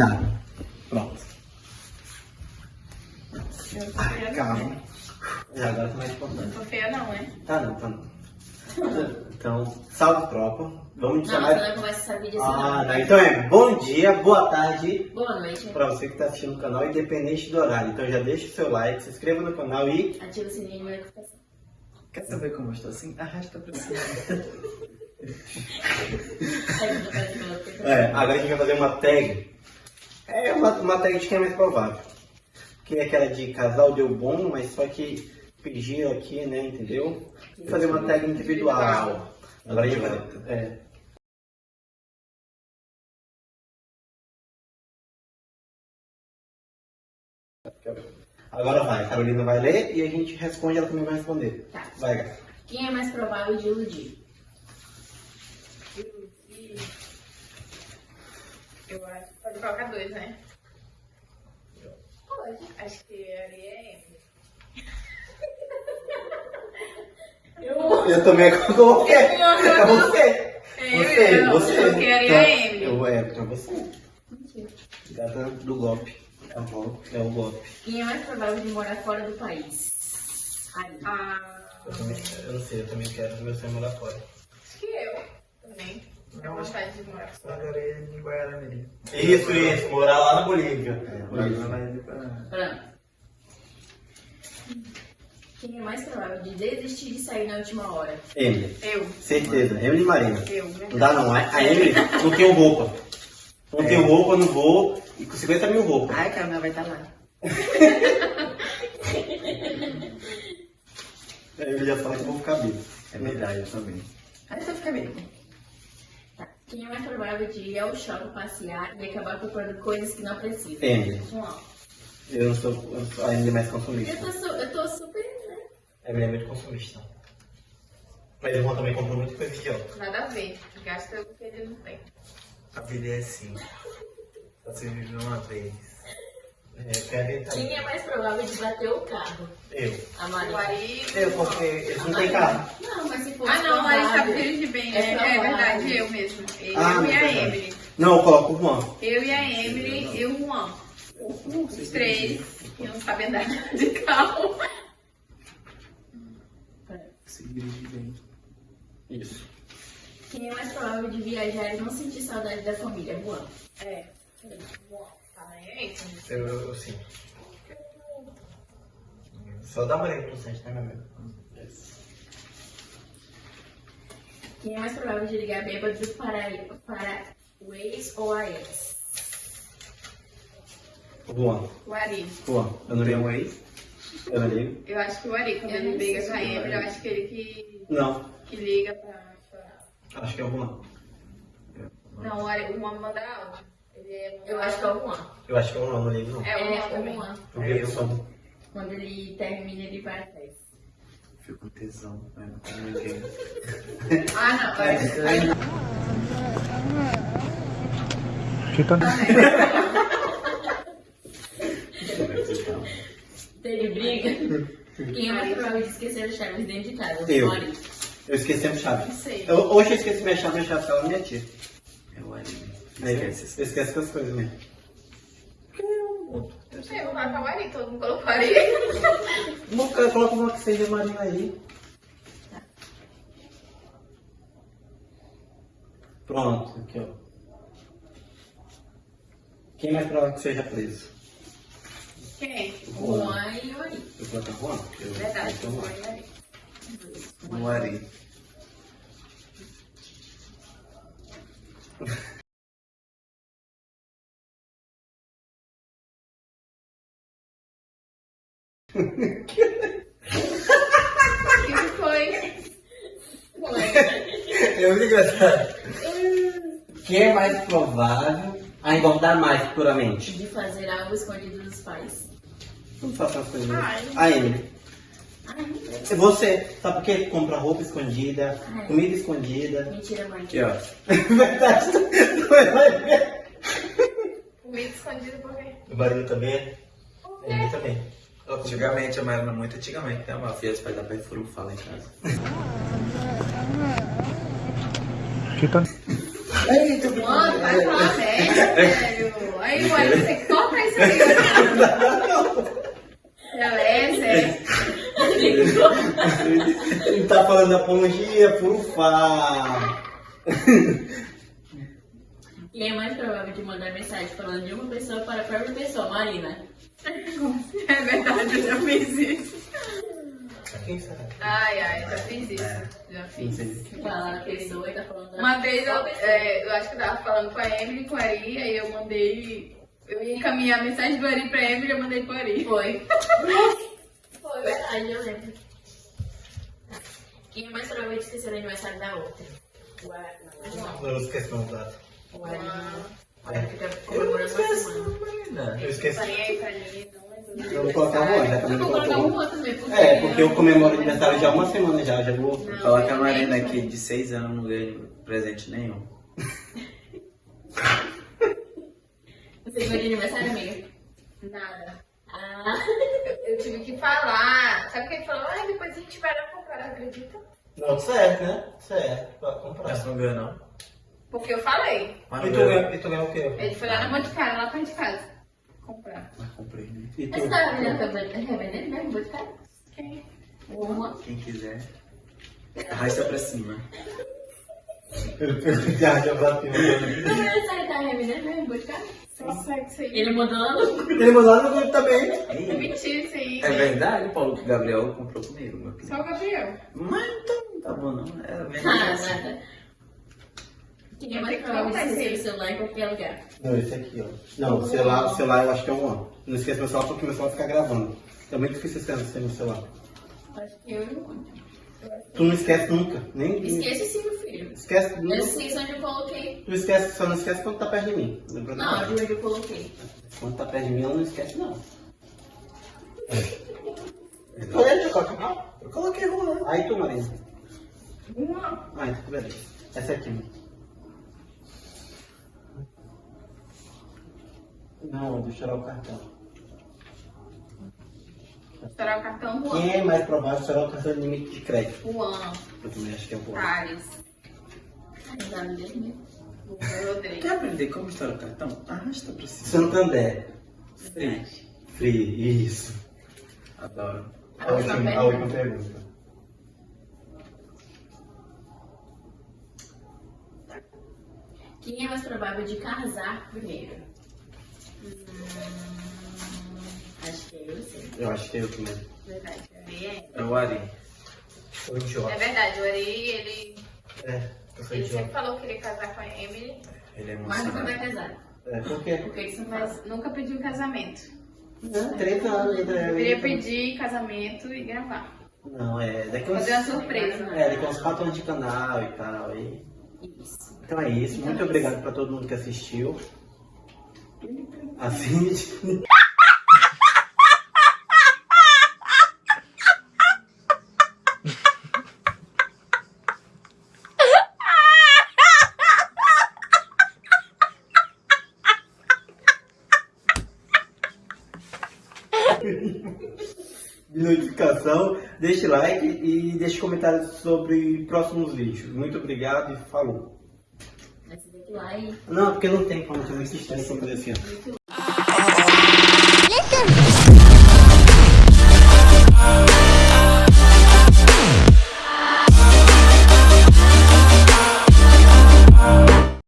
já. Pronto. Ai, calma. Já é, agora tá mais importante. Não tô feia não, né? Tá não, tá não. Então, salve tropa. Vamos te chamar. Não, você não vídeo assim. Ah, não. Então é bom dia, boa tarde. Boa noite. Pra você que tá assistindo o canal, independente do horário. Então já deixa o seu like, se inscreva no canal e. Ativa o sininho de notificação. Assim. Quer saber como eu estou assim? Arrasta pra cima. é, agora a gente vai fazer uma tag é uma, uma tag de quem é mais provável. Que é aquela de casal deu bom, mas só que pediram aqui, né, entendeu? Vou fazer uma tag individual. Agora a gente vai. É. Agora vai, a Carolina vai ler e a gente responde, ela também vai responder. Tá. Vai, Gá. Quem é mais provável de iludir? Iludir. Eu acho que pode colocar dois, né? Pode. Acho que ali é Emily. Eu... Eu também coloquei. É você. É, Você, eu, você. Eu queria Então, a Emily. Eu, é, pra você. Gata do golpe. É o golpe. É o golpe. Quem é mais provável de morar fora do país? Aí. Ah, Eu, também, eu não sei, eu também quero meu sonho morar fora. acho que eu vontade de morar fora. Margarida de Guaramirim. Isso, isso, morar lá na Bolívia. Pra... Pronto. Quem é mais provável de desistir de sair na última hora? Emily, Eu. certeza. Emily e Marina. Eu, Não dá não. A a Emily não tem roupa. Não tem roupa, não vou. E com 50 mil roupas. Ai, Carolina vai estar lá. A Emily já fala que eu vou ficar bem. É verdade, eu também. Ai, só fica bem. Tá. Quem é mais provável de ir ao shopping passear e acabar comprando coisas que não precisa? Emily. João. Eu não sou, eu sou a Emily é mais Eu consumista. tô, su- eu tô super, né? A Emily é muito consumista. Mas o irmão também comprou muita coisa idiota. Nada a ver. Gasta o que ele não tem. A vida é assim. Só se vive uma vez. É, tá? Quem é mais provável de bater o carro? Eu. A O Maria. Ari... Eu, porque eles não têm carro. Não, mas se for Ah, não, sabe provável- filho de bem. É É, é verdade, eu mesmo. Eu Ah, e a verdade. Emily. Não, eu coloco o Juan. Eu e a Emily e o Juan. Os três que não sabem andar de carro. Se dirige bem. Isso. Quem é mais provável de viajar e não sentir saudade da família? Juan. É. Juan, Eu, eu, sim. Só dá uma olhada pro site, tá, meu amigo? Quem é mais provável de ligar bêbado para, para o ex ou a ex? Juan. O Ari. Juan. Eu não ligo. um ex? Eu não ligo. Eu acho que o Ari, quando ele liga pra Emily, eu acho que ele que, Não. que liga pra chorar. Acho que é o Juan. Não, o Ari, o Juan manda áudio. Ele é Eu acho que é o Juan. Eu acho que é o Juan, não não. É o É Juan o também. Juan. Eu vi o som. Quando ele termina, ele vai atrás. Fico com tesão, mas não tem ninguém. Ah, não. Ari. Teve briga? Quem é mais provável de esquecer as chaves dentro de casa? Eu. Eu esqueci a chave. Não sei. Eu, hoje eu esqueci minha chave, minha chave na minha tia. É. Aí, Esquece. Eu essas coisas mesmo. Não sei, vou colocar o Ari, todo mundo colocou o Ari. Uma- Coloca uma que seja Marina aí. Pronto, aqui ó. Quem mais provável que seja preso? Quem? Juan e o Ari. Eu coloco Juan? Eu- Verdade, então, foi o Ari. No Ari. O que que foi? Eu engraçado. Quem é mais provável a engordar mais futuramente? De fazer algo escondido dos pais. Não faça as coisas. Ai. A Emily. Ai, É Você, sabe por quê? Compra roupa escondida, Ai. comida escondida. mentira, mãe. Aqui, ó. Verdade, tu vai ver. Comida escondida por quê? O barulho também? Ele também. Antigamente, eu era muito antigamente, né? Uma filha, os pais da pai foram falar em casa. Mano, vai falar sério. Aí, o Ari, você corta isso aí. Beleza. Ele tá falando apologia, furufá. Quem é mais provável de mandar mensagem falando de uma pessoa para a própria pessoa? Marina. É verdade, eu já fiz isso. Quem sabe? Ai, ai, já fiz isso. Já Não fiz. Fala a pessoa e tá falando da Uma vez eu, é, eu acho que eu tava falando com a Emily e com a Ari, aí eu mandei. Eu ia encaminhar a mensagem do Ari pra Emily e eu mandei pro Ari. Foi. Foi verdade, eu lembro. Quem é mais provável de esquecer o aniversário da outra? Ara- não, Não esqueci o data. Fica comemorando uma semana. Eu esqueci. Eu vou colocar o já Eu também vou colocar colocou. uma também. É, porque eu comemoro aniversário já há uma semana já, já vou. Não, Fala que a Marina aqui de 6 anos não ganha presente nenhum. Você de aniversário, amiga? Nada. Ah, Eu, eu tive que falar. Sabe o que ele falou? Ah, depois a gente vai lá comprar, acredita? Não, certo, né? Certo, pra comprar. Mas não ganha não. Porque eu falei. Mas E não tu ganha. ganhou, e tu ganhou o quê? Ele foi lá na Boticário, lá perto de casa. Comprar. Mas comprei, né? E tu? essa tá vendendo também? É vendendo mesmo? Ficar? Quem? Uma. Quem quiser. Arrasta pra cima. Eu já já bateu. Não, mas essa tá revendendo mesmo? Aí. Ele mandou lá no... Ele mandou lá no grupo também. É mentira isso aí. É verdade, Paulo, que o Gabriel comprou comigo. Só o Gabriel. Mas então não tá bom não. É Ah, verdade. nada. É mais provável de esquecer o celular em qualquer lugar? Não, esse aqui, ó. Não, o celular, o celular eu acho que é um ano. Não esqueça meu celular porque meu celular fica gravando. É muito difícil esquecer meu celular. Acho que eu e o Mônica. Tu não esquece nunca. Nem. Esquece sim, meu filho. Esquece. Eu Não, esqueci onde eu coloquei. tu esquece, só não esquece quando tá perto de mim. Lembra Não, de onde eu coloquei. Quando tá perto de mim, ela não esquece, não. Olha, eu coloquei. Eu coloquei uma. Aí tu, Marina. Uma. Ah, então beleza. Essa aqui. Não, deixa eu tirar o cartão. Estourar o cartão Juan. Quem é mais provável de tirar o cartão de limite de crédito? Juan. Eu também acho que é o Juan. Thales. Quer aprender como estourar o cartão? Arrasta pra cima. Santander. Verdade. Free, isso. Adoro. A última, a última pergunta. Quem é mais provável de casar primeiro? Acho que é eu sei. Eu acho que é eu também. Verdade. O Ari é. É o Ari. Sou idiota. É verdade, o Ari, ele, É, eu sou ele sempre idiota. falou que queria casar com a Emily, Ele é Mas nunca vai casar. É, por quê? Porque são mas nunca pediu casamento. Não, 30 anos ainda. Eu queria pedir casamento e gravar. Não, é. Daqui uns, Fazer uma surpresa. é, daqui uns 4 anos de canal e tal. E... Isso. Então é isso. Muito obrigado pra todo mundo que assistiu. Assiste. de notificação, deixe like e deixe comentários sobre próximos vídeos. Muito obrigado e falou. Não, porque não tem como, muito estranho como assim.